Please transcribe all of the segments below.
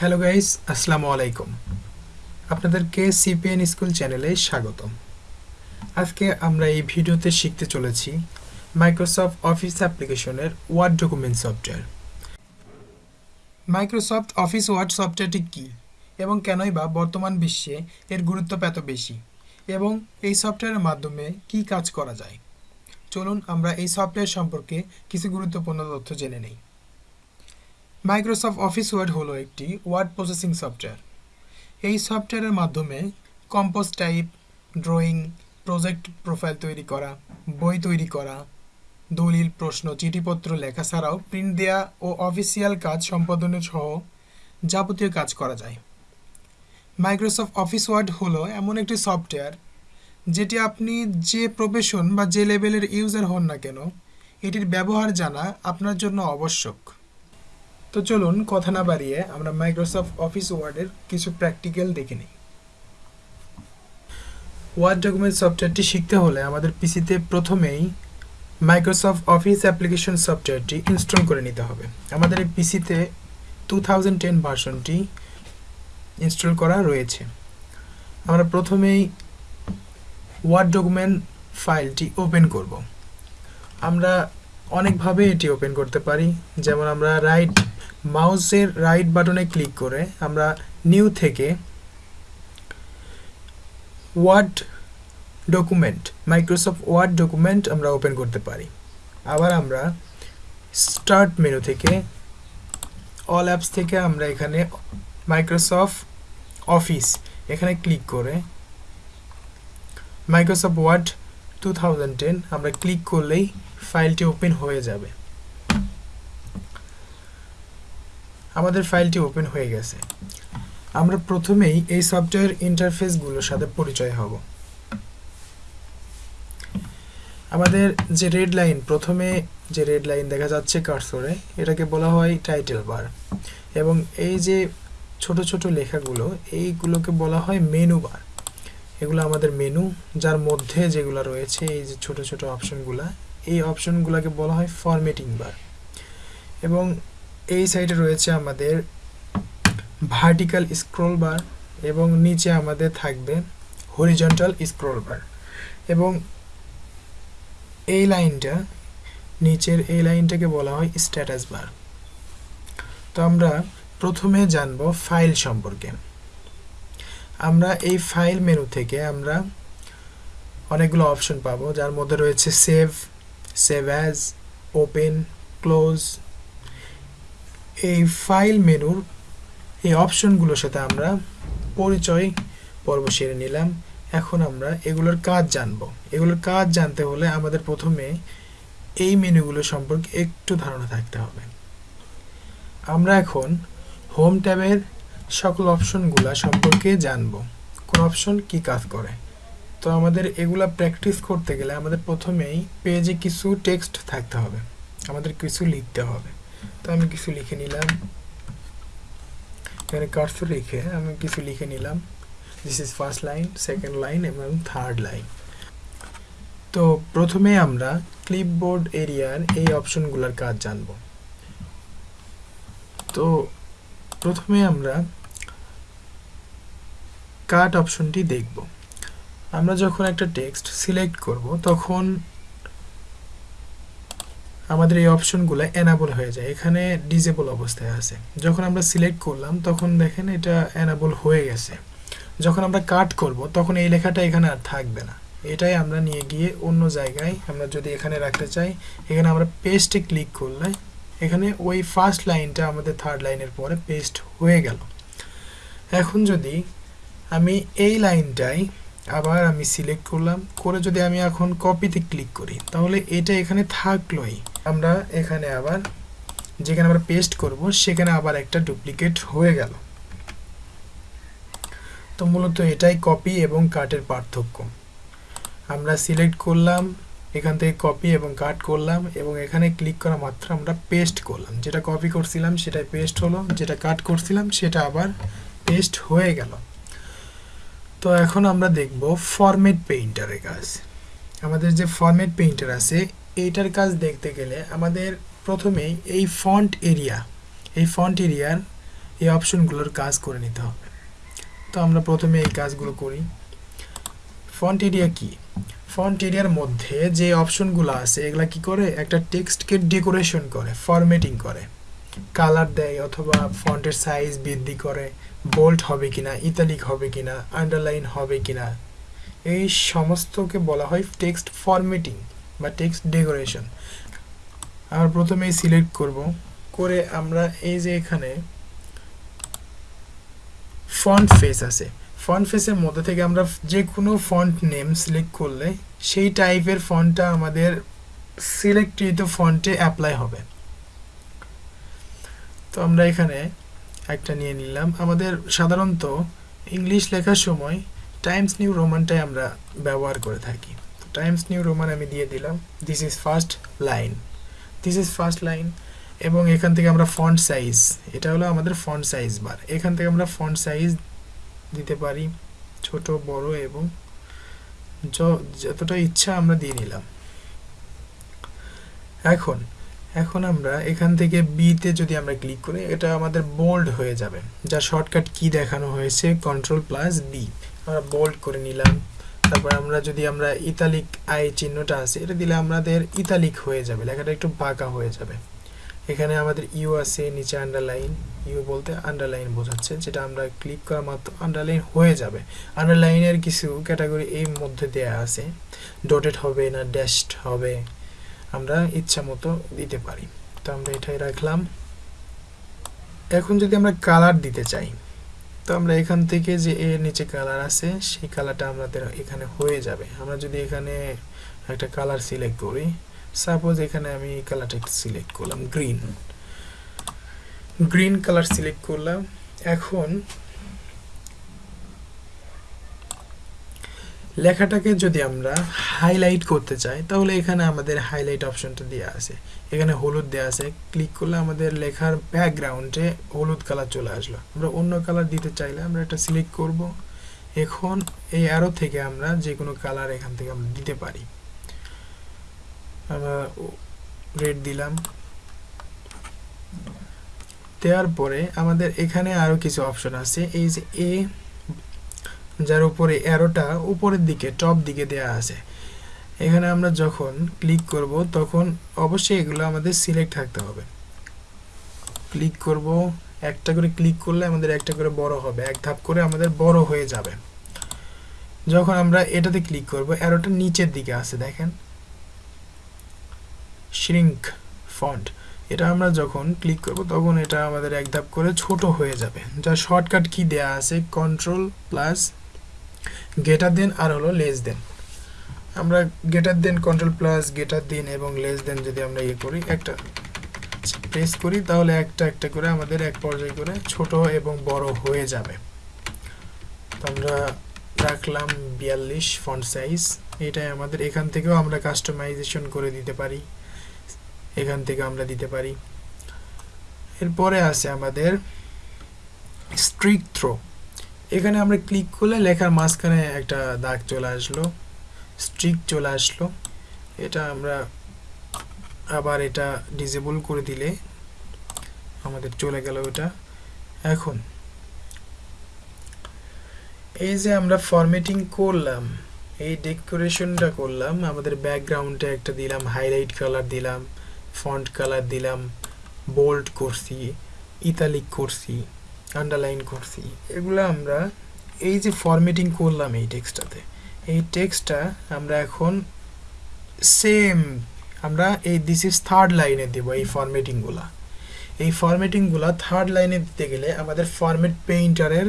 Hello guys আসসালামু আলাইকুম। আপনাদেরকে সিপিএন স্কুল চ্যানেলে স্বাগতম। আজকে আমরা এই ভিডিওতে শিখতে চলেছি মাইক্রোসফট অফিস অ্যাপ্লিকেশনের Word document software Microsoft Office Word সফটওয়্যারটি কী এবং কেনই বা বর্তমান বিশ্বে এর গুরুত্ব এত বেশি এবং এই সফটওয়্যারের মাধ্যমে কি কাজ করা যায়? চলুন আমরা এই সফটওয়্যার সম্পর্কে কিছু গুরুত্বপূর্ণ তথ্য জেনে নেই। মাইক্রোসফট অফিস ওয়ার্ড হলো একটি ওয়ার্ড প্রসেসিং সফটওয়্যার এই সফটওয়্যারের মাধ্যমে compose type drawing project profile তৈরি করা, বই তৈরি করা, দলিল, প্রশ্ন, চিঠিপত্র, লেখা ছাড়াও প্রিন্ট দেয়া ও অফিসিয়াল কাজ সম্পাদনের সহ যাবতীয় কাজ করা যায়। মাইক্রোসফট অফিস ওয়ার্ড হলো এমন একটি সফটওয়্যার যেটি আপনি যে প্রফেশন বা যে লেভেলের ইউজার হন না কেন, এটির ব্যবহার জানা আপনার জন্য আবশ্যক। তো চলুন কথা না বাড়িয়ে আমরা মাইক্রোসফট অফিস ওয়ার্ডের কিছু প্র্যাকটিক্যাল দেখে নিই। ওয়ার্ড ডকুমেন্ট সফটওয়্যারটি শিখতে হলে আমাদের পিসিতে প্রথমেই মাইক্রোসফট অফিস অ্যাপ্লিকেশন সফটওয়্যারটি ইনস্টল করে নিতে হবে। আমাদের এই পিসিতে টু থাউজেন্ড টেন ভার্সনটি ইনস্টল করা রয়েছে। আমরা প্রথমেই ওয়ার্ড ডকুমেন্ট ফাইলটি ওপেন করব। আমরা অনেকভাবে এটি ওপেন করতে পারি। যেমন আমরা রাইট মাউসের রাইট বাটনে ক্লিক করে আমরা নিউ থেকে Word document Microsoft Word document আমরা ওপেন করতে পারি। আবার আমরা স্টার্ট মেনু থেকে অল অ্যাপস থেকে আমরা এখানে মাইক্রোসফট অফিস এখানে ক্লিক করে মাইক্রোসফট ওয়ার্ড টু আমরা ক্লিক করলেই ফাইলটি ওপেন হয়ে যাবে। আমাদের ফাইলটি ওপেন হয়ে গেছে। আমরা প্রথমেই এই সফটওয়্যার ইন্টারফেসগুলোর সাথে পরিচয় হব। আমাদের যে রেড লাইন প্রথমে যে রেড লাইন দেখা যাচ্ছে কার্সরে এটাকে বলা হয় টাইটেল বার এবং এই যে ছোট ছোট লেখাগুলো, এইগুলোকে বলা হয় মেনু বার এগুলো আমাদের মেনু যার মধ্যে যেগুলো রয়েছে, এই যে ছোট ছোট অপশনগুলো এই অপশনগুলোকে বলা হয় ফরম্যাটিং বার এবং এই সাইডে রয়েছে আমাদের ভার্টিক্যাল স্ক্রল বার এবং নিচে আমাদের থাকবে হরিজন্টাল স্ক্রল বার এবং এই লাইনটা, নিচের এই লাইনটাকে বলা হয় স্ট্যাটাস বার তো আমরা প্রথমে জানব ফাইল সম্পর্কে। আমরা এই ফাইল মেনু থেকে আমরা অনেকগুলো অপশন পাবো, যার মধ্যে রয়েছে save save as, open, close. এই ফাইল মেনুর এই অপশনগুলোর সাথে আমরা পরিচয় পর্ব সেরে নিলাম। এখন আমরা এগুলোর কাজ জানব। এগুলোর কাজ জানতে হলে আমাদের প্রথমে এই মেনুগুলো সম্পর্কে একটু ধারণা থাকতে হবে। আমরা এখন হোম ট্যাবের সকল অপশনগুলো সম্পর্কে জানব। কোন অপশন কি কাজ করে? তো আমাদের এগুলা প্র্যাকটিস করতে গেলে আমাদের প্রথমেই পেজে কিছু টেক্সট থাকতে হবে। আমাদের কিছু লিখতে হবে। তো আমি কিছু লিখে নিলাম। এখানে কার্সর লিখে আমি কিছু লিখে নিলাম। This is first line second line এবং থার্ড লাইন তো প্রথমে আমরা ক্লিপবোর্ড এরিয়ার এই অপশনগুলোর কাজ জানব। তো প্রথমে আমরা কাট অপশনটি দেখব। আমরা যখন একটা টেক্সট সিলেক্ট করব, তখন আমাদের এই অপশনগুলো অ্যানাবল হয়ে যায়। এখানে ডিজেবল অবস্থায় আছে। যখন আমরা সিলেক্ট করলাম, তখন দেখেন এটা এনাবল হয়ে গেছে। যখন আমরা কাট করব, তখন এই লেখাটা এখানে আর থাকবে না। এটাই আমরা নিয়ে গিয়ে অন্য জায়গায় আমরা যদি এখানে রাখতে চাই, এখানে আমরা পেস্টে ক্লিক করলে এখানে ওই ফার্স্ট লাইনটা আমাদের থার্ড লাইনের পরে পেস্ট হয়ে গেল। এখন যদি আমি এই লাইনটাই আবার আমি সিলেক্ট করলাম, করে যদি আমি এখন কপিতে ক্লিক করি, তাহলে এটা এখানে থাকলোই। আমরা এখানে আবার যেখানে আমরা পেস্ট করব, সেখানে আবার একটা ডুপ্লিকেট হয়ে গেল। তো মূলত এটাই কপি এবং কাটের পার্থক্য। আমরা সিলেক্ট করলাম, এখান থেকে কপি এবং কাট করলাম, এবং এখানে ক্লিক করা মাত্র আমরা পেস্ট করলাম। যেটা কপি করছিলাম, সেটাই পেস্ট হলো, যেটা কাট করছিলাম, সেটা আবার পেস্ট হয়ে গেল। তো এখন আমরা দেখব ফরম্যাট পেইন্টারের কাজ। আমাদের যে ফরম্যাট পেইন্টার আছে, এইটার কাজ দেখতে গেলে আমাদের প্রথমেই এই ফন্ট এরিয়া এই ফন্ট এরিয়ার এই অপশনগুলোর কাজ করে নিতে হবে। তো আমরা প্রথমে এই কাজগুলো করি। ফন্ট এরিয়া কি? ফন্ট এরিয়ার মধ্যে যে অপশনগুলো আছে, এগুলা কি করে? একটা টেক্সটকে ডেকোরেশন করে ফরম্যাটিং করে। কালার দেয় অথবা ফন্টের সাইজ বৃদ্ধি করে বোল্ড হবে কিনা ইতালিক হবে কিনা আন্ডারলাইন হবে কিনা, এই সমস্তকে বলা হয় টেক্সট ফরম্যাটিং বা টেক্সট ডেকোরেশন আমরা প্রথমেই সিলেক্ট করব, করে আমরা এই যে এখানে ফন্ট ফেস আছে। ফন্ট ফেসের মধ্যে থেকে আমরা যে কোনো ফন্ট নেম সিলেক্ট করলে সেই টাইপের ফন্টটা আমাদের সিলেক্টকৃত ফন্টে অ্যাপ্লাই হবে। তো আমরা এখানে একটা নিয়ে নিলাম। আমাদের সাধারণত ইংলিশ লেখার সময় টাইমস নিউ রোমানটাই আমরা ব্যবহার করে থাকি। টাইমস নিউ রোমান আমি দিয়ে দিলাম। This is first line this is first line এবং এখান থেকে আমরা ফন্ট সাইজ এটা হলো আমাদের ফন্ট সাইজ বার এখান থেকে আমরা ফন্ট সাইজ দিতে পারি, ছোট, বড় এবং যতটা ইচ্ছা আমরা দিয়ে নিলাম। এখন এখন আমরা এখান থেকে বিতে যদি আমরা ক্লিক করি, এটা আমাদের বোল্ড হয়ে যাবে। যা শর্টকাট কি দেখানো হয়েছে? কন্ট্রোল প্লাস বি আমরা বোল্ড করে নিলাম। তারপর আমরা যদি আমরা ইতালিক আই চিহ্নটা আছে, এটা দিলে আমাদের ইতালিক হয়ে যাবে। লেখাটা একটু বাঁকা হয়ে যাবে। এখানে আমাদের ইউ আছে, নিচে আন্ডারলাইন ইউ বলতে আন্ডারলাইন বোঝাচ্ছে, যেটা আমরা ক্লিক করা মাত্র আন্ডারলাইন হয়ে যাবে। আন্ডারলাইনের কিছু ক্যাটাগরি এই মধ্যে দেয়া আছে। ডটেড হবে না ড্যাশড হবে। আমরা ইচ্ছা মতো দিতে পারি। তো আমরা এটাই রাখলাম। এখন যদি আমরা কালার দিতে চাই, তো আমরা এখান থেকে যে এর নিচে কালার আছে, সেই কালারটা আমাদের এখানে হয়ে যাবে। আমরা যদি এখানে একটা কালার সিলেক্ট করি সাপোজ এখানে আমি কালারটা সিলেক্ট করলাম গ্রিন গ্রিন কালার সিলেক্ট করলাম। এখন লেখাটাকে যদি আমরা হাইলাইট করতে চাই, তাহলে এখানে আমাদের হাইলাইট অপশনটা দেওয়া আছে। এখানে হলুদ দেওয়া আছে। ক্লিক করলে আমাদের লেখার ব্যাকগ্রাউন্ডে হলুদ কালার চলে আসলো। আমরা অন্য কালার দিতে চাইলে আমরা এটা সিলেক্ট করব। এখন এই অ্যারো থেকে আমরা যে কোনো কালার এখান থেকে আমরা দিতে পারি। আমরা রেড দিলাম। দেওয়ার পরে আমাদের এখানে আরও কিছু অপশন আছে। এই যে এ যার উপরে অ্যারোটা উপরের দিকে টপ দিকে দেয়া আছে। এখানে আমরা যখন ক্লিক করব, তখন অবশ্যই এগুলো আমাদের সিলেক্ট থাকতে হবে। ক্লিক করব, একটা করে ক্লিক করলে আমাদের একটা করে বড় হবে, এক ধাপ করে আমাদের বড় হয়ে যাবে। যখন আমরা এটাতে ক্লিক করব অ্যারোটা নিচের দিকে আছে, দেখেন। শ্রিঙ্ক ফন্ট এটা আমরা যখন ক্লিক করব, তখন এটা আমাদের এক ধাপ করে ছোট হয়ে যাবে। যা শর্টকাট কি দেয়া আছে? কন্ট্রোল প্লাস গেটার দেন আর হলো লেস দেন আমরা গেটার দেন কন্ট্রোল প্লাস গেটার দেন এবং লেস দেন যদি আমরা ইয়ে করি, একটা প্রেস করি, তাহলে একটা একটা করে আমাদের এক পর্যায়ে করে ছোট এবং বড় হয়ে যাবে। তো আমরা রাখলাম বিয়াল্লিশ ফন্ট সাইজ এটাই আমাদের, এখান থেকেও আমরা কাস্টমাইজেশন করে দিতে পারি। এখান থেকে আমরা দিতে পারি। এরপরে আছে আমাদের স্ট্রিক থ্রো এখানে আমরা ক্লিক করলে লেখার মাঝখানে একটা দাগ চলে আসলো স্ট্রিক চলে আসলো। এটা আমরা আবার এটা ডিজেবল করে দিলে আমাদের চলে গেল ওটা। এখন এই যে আমরা ফরম্যাটিং করলাম, এই ডেকোরেশনটা করলাম, আমাদের ব্যাকগ্রাউন্ডে একটা দিলাম হাইলাইট কালার দিলাম ফন্ট কালার দিলাম বোল্ড করছি ইতালিক করছি। আন্ডারলাইন করছি। এগুলো আমরা এই যে ফরম্যাটিং করলাম এই টেক্সটটাতে এই টেক্সটটা আমরা এখন সেম আমরা এই দিস ইজ থার্ড লাইনে দেব এই ফরম্যাটিংগুলা এই ফরম্যাটিংগুলা থার্ড লাইনে দিতে গেলে আমাদের ফরম্যাট পেইন্টারের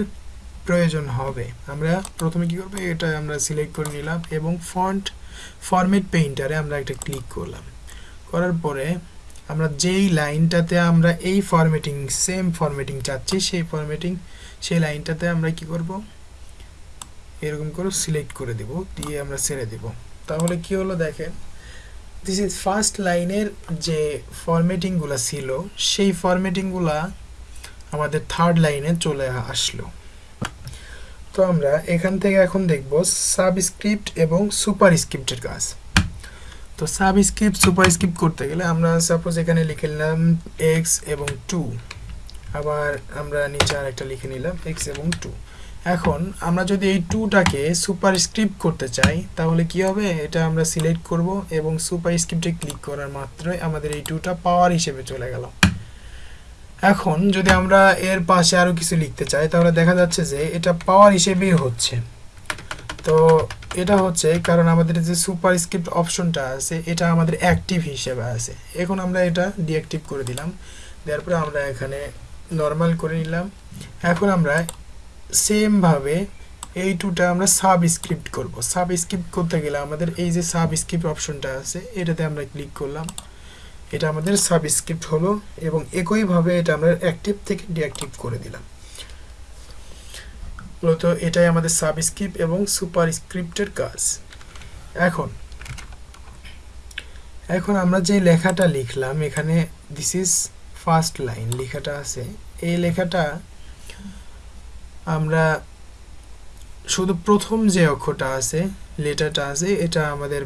প্রয়োজন হবে। আমরা প্রথমে কি করব? এটা আমরা সিলেক্ট করে নিলাম এবং ফন্ট ফরম্যাট পেইন্টারে আমরা একটা ক্লিক করলাম। করার পরে আমরা যেই লাইনটাতে আমরা এই ফরম্যাটিং সেম ফরম্যাটিং চাচ্ছি, সেই ফরম্যাটিং সেই লাইনটাতে আমরা কি করব? এরকম করে সিলেক্ট করে দেব, দিয়ে আমরা ছেড়ে দেব। তাহলে কি হলো দেখেন দিস ইজ ফার্স্ট লাইনের যে ফরম্যাটিংগুলো ছিল, সেই ফরম্যাটিংগুলো আমাদের থার্ড লাইনে চলে আসলো। তো আমরা এখান থেকে এখন দেখব সাবস্ক্রিপ্ট এবং সুপার স্ক্রিপ্টের কাজ। তো সাবস্ক্রিপ্ট সুপার স্ক্রিপ্ট করতে গেলে আমরা সাপোজ এখানে লিখে নিলাম এক্স এবং টু আবার আমরা নিচে আর একটা লিখে নিলাম এক্স এবং টু এখন আমরা যদি এই টুটাকে সুপার স্ক্রিপ্ট করতে চাই, তাহলে কি হবে? এটা আমরা সিলেক্ট করব এবং সুপার স্ক্রিপ্টে ক্লিক করার মাত্রই আমাদের এই টুটা পাওয়ার হিসেবে চলে গেল। এখন যদি আমরা এর পাশে আরও কিছু লিখতে চাই, তাহলে দেখা যাচ্ছে যে এটা পাওয়ার হিসেবেই হচ্ছে। তো এটা হচ্ছে কারণ আমাদের যে সুপার স্ক্রিপ্ট অপশনটা আছে, এটা আমাদের অ্যাক্টিভ হিসেবে আছে। এখন আমরা এটা ডিঅ্যাক্টিভ করে দিলাম। দেওয়ার পরে আমরা এখানে নর্মাল করে নিলাম। এখন আমরা সেমভাবে এই টুটা আমরা সাব স্ক্রিপ্ট করব। সাব স্ক্রিপ্ট করতে গেলে আমাদের এই যে সাব স্ক্রিপ্ট অপশনটা আছে, এটাতে আমরা ক্লিক করলাম। এটা আমাদের সাব স্ক্রিপ্ট হলো এবং একইভাবে এটা আমরা অ্যাক্টিভ থেকে ডিঅ্যাক্টিভ করে দিলাম। মূলত এটাই আমাদের সাব স্ক্রিপ্ট এবং সুপার স্ক্রিপ্টের কাজ। এখন এখন আমরা যে লেখাটা লিখলাম, এখানে দিস ইজ ফার্স্ট লাইন লেখাটা আছে। এই লেখাটা আমরা শুধু প্রথম যে অক্ষরটা আছে, লেটারটা আছে, এটা আমাদের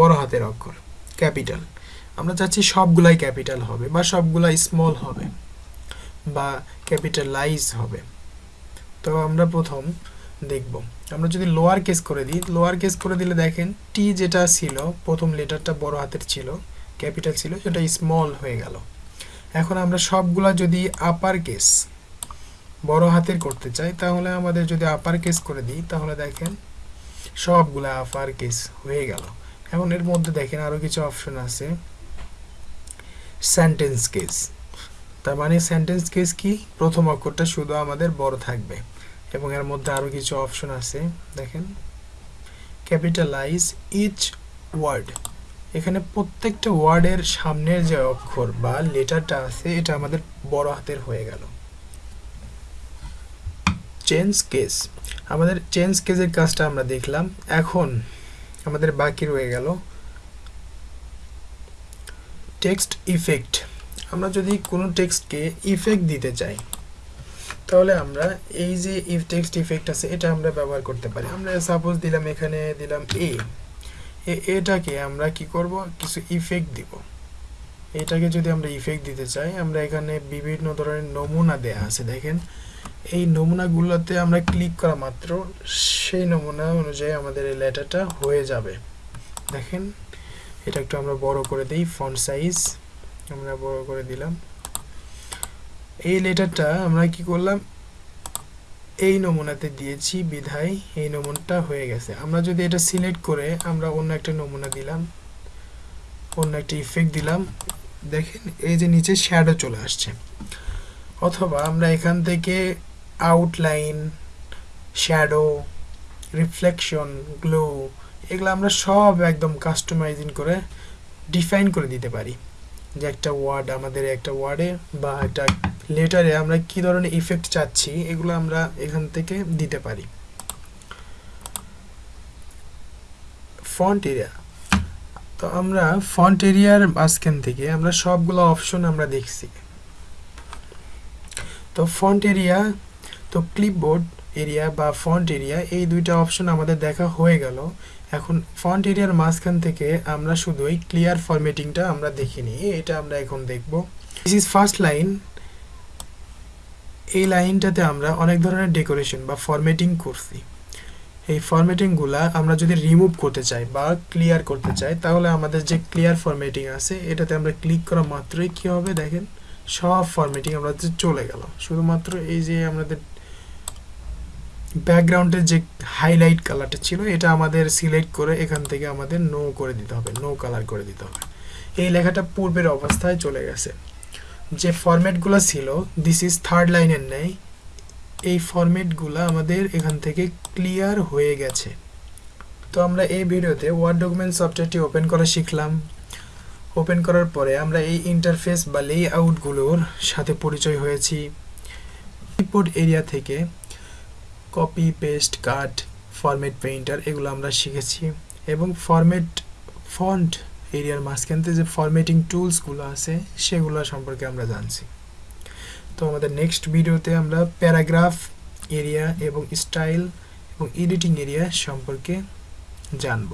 বড় হাতের অক্ষর, ক্যাপিটাল। আমরা চাচ্ছি সবগুলাই ক্যাপিটাল হবে বা সবগুলাই স্মল হবে বা ক্যাপিটালাইজ হবে। তো আমরা প্রথম দেখব। আমরা যদি লোয়ার কেস করে দিই লোয়ার কেস করে দিলে দেখেন টি যেটা ছিল, প্রথম লেটারটা বড় হাতের ছিল ক্যাপিটাল ছিল, সেটা স্মল হয়ে গেল। এখন আমরা সবগুলা যদি আপার কেস বড় হাতের করতে চাই, তাহলে আমাদের যদি আপার কেস করে দিই, তাহলে দেখেন সবগুলা আপার কেস হয়ে গেল। এখন এর মধ্যে দেখেন আরও কিছু অপশন আছে সেন্টেন্স কেস তার মানে সেন্টেন্স কেস কি? প্রথম অক্ষরটা শুধু আমাদের বড় থাকবে। এবং এর মধ্যে আরও কিছু অপশন আছে। দেখেন। ক্যাপিটালাইজ ইচ ওয়ার্ড এখানে প্রত্যেকটা ওয়ার্ডের সামনের যে অক্ষর বা লেটারটা আছে, এটা আমাদের বড় হাতের হয়ে গেল। চেঞ্জ কেস আমাদের চেঞ্জ কেসের কাজটা আমরা দেখলাম। এখন আমাদের বাকি রয়ে গেল। টেক্সট ইফেক্ট আমরা যদি কোনো টেক্সটকে ইফেক্ট দিতে চাই, তাহলে আমরা এই যে ইফ টেক্সট ইফেক্ট আছে, এটা আমরা ব্যবহার করতে পারি। আমরা সাপোজ দিলাম এখানে দিলাম এ, এটাকে আমরা কি করব? কিছু ইফেক্ট দিব। এটাকে যদি আমরা ইফেক্ট দিতে চাই, আমরা এখানে বিভিন্ন ধরনের নমুনা দেয়া আছে, দেখেন। এই নমুনাগুলোতে আমরা ক্লিক করা মাত্র সেই নমুনা অনুযায়ী আমাদের এই লেটারটা হয়ে যাবে। দেখেন, এটা একটু আমরা বড় করে দিই ফন্ট সাইজ আমরা বড় করে দিলাম। এই লেটারটা আমরা কি করলাম? এই নমুনাতে দিয়েছি, বিধায় এই নমুনাটা হয়ে গেছে। আমরা যদি এটা সিলেক্ট করে আমরা অন্য একটা নমুনা দিলাম, অন্য একটা ইফেক্ট দিলাম। দেখেন, এই যে নিচে শ্যাডো চলে আসছে। অথবা আমরা এখান থেকে আউটলাইন শ্যাডো রিফ্লেকশন গ্লো এগুলো আমরা সব একদম কাস্টমাইজিং করে ডিফাইন করে দিতে পারি। যে একটা ওয়ার্ড আমাদের একটা ওয়ার্ডে বা একটা লেটারে আমরা কি ধরনের ইফেক্ট চাচ্ছি, এগুলো আমরা এখান থেকে দিতে পারি। ফন্ট এরিয়া তো আমরা ফন্ট এরিয়ার মাঝখান থেকে আমরা সবগুলো অপশন আমরা দেখছি। তো ফন্ট এরিয়া তো ক্লিপবোর্ড এরিয়া বা ফন্ট এরিয়া এই দুইটা অপশন আমাদের দেখা হয়ে গেল। এখন ফন্ট এরিয়ার মাঝখান থেকে আমরা শুধু এই ক্লিয়ার ফরম্যাটিংটা আমরা দেখিনি এটা আমরা এখন দেখব। দিস ইজ ফার্স্ট লাইন এই লাইনটাতে আমরা অনেক ধরনের ডেকোরেশন বা ফরম্যাটিং করছি। এই ফরম্যাটিংগুলা আমরা যদি রিমুভ করতে চাই বা ক্লিয়ার করতে চাই, তাহলে আমাদের যে ক্লিয়ার ফরম্যাটিং আছে, এটাতে আমরা ক্লিক করা মাত্রই কী হবে দেখেন? সব ফরম্যাটিং আমরা চলে গেল। শুধুমাত্র এই যে আমাদের ব্যাকগ্রাউন্ডের যে হাইলাইট কালারটা ছিল, এটা আমাদের সিলেক্ট করে এখান থেকে আমাদের নো করে দিতে হবে নো কালার করে দিতে হবে। এই লেখাটা পূর্বের অবস্থায় চলে গেছে। যে ফরম্যাটগুলো ছিল দিস ইজ থার্ড লাইনের নেই। এই ফরম্যাটগুলো আমাদের এখান থেকে ক্লিয়ার হয়ে গেছে। তো আমরা এই ভিডিওতে ওয়ার্ড ডকুমেন্ট সফটওয়্যারটি ওপেন করা শিখলাম। ওপেন করার পরে আমরা এই ইন্টারফেস বা লে আউটগুলোর সাথে পরিচয় হয়েছি। কিবোর্ড এরিয়া থেকে copy paste cut format painter এগুলো আমরা শিখেছি। এবং ফরম্যাট ফন্ট এরিয়ার মাঝখানতে যে ফরম্যাটিং টুলসগুলো আছে, সেগুলো সম্পর্কে আমরা জানছি। তো আমাদের নেক্সট ভিডিওতে আমরা প্যারাগ্রাফ এরিয়া এবং স্টাইল এবং এডিটিং এরিয়া সম্পর্কে জানব।